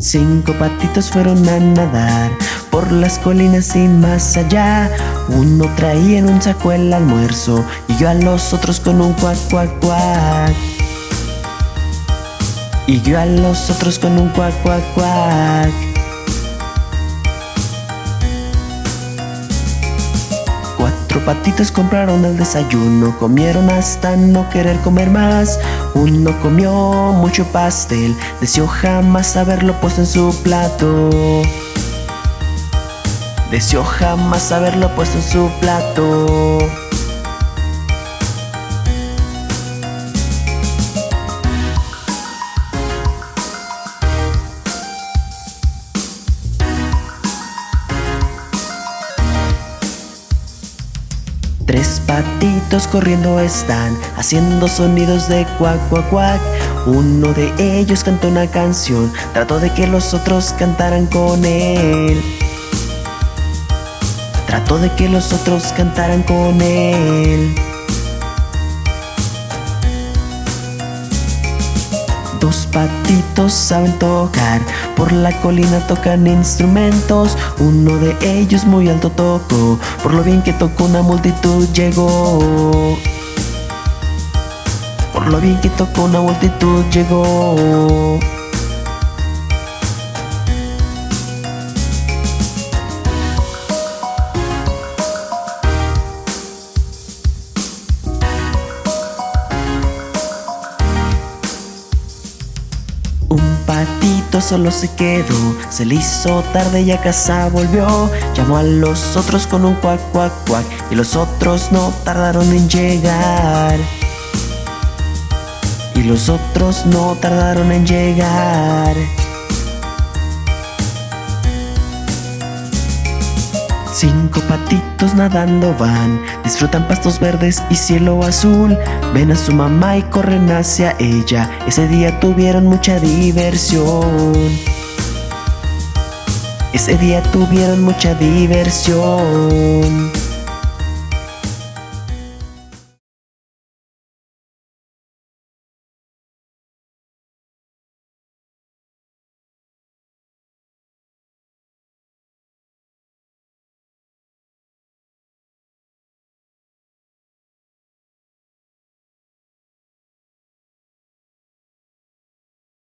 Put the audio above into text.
Cinco patitos fueron a nadar por las colinas y más allá. Uno traía en un saco el almuerzo y yo a los otros con un cuac, cuac, cuac. Y yo a los otros con un cuac, cuac, cuac. Cuatro patitos compraron el desayuno, comieron hasta no querer comer más. Uno comió mucho pastel, deseó jamás haberlo puesto en su plato. Deseó jamás haberlo puesto en su plato. Patitos corriendo están, haciendo sonidos de cuac, cuac, cuac. Uno de ellos cantó una canción, trató de que los otros cantaran con él. Trató de que los otros cantaran con él. Dos patitos saben tocar, por la colina tocan instrumentos. Uno de ellos muy alto tocó, por lo bien que tocó una multitud llegó. Por lo bien que tocó una multitud llegó. Patito solo se quedó, se le hizo tarde y a casa volvió. Llamó a los otros con un cuac, cuac, cuac, y los otros no tardaron en llegar. Y los otros no tardaron en llegar. Cinco patitos nadando van, disfrutan pastos verdes y cielo azul. Ven a su mamá y corren hacia ella. Ese día tuvieron mucha diversión. Ese día tuvieron mucha diversión.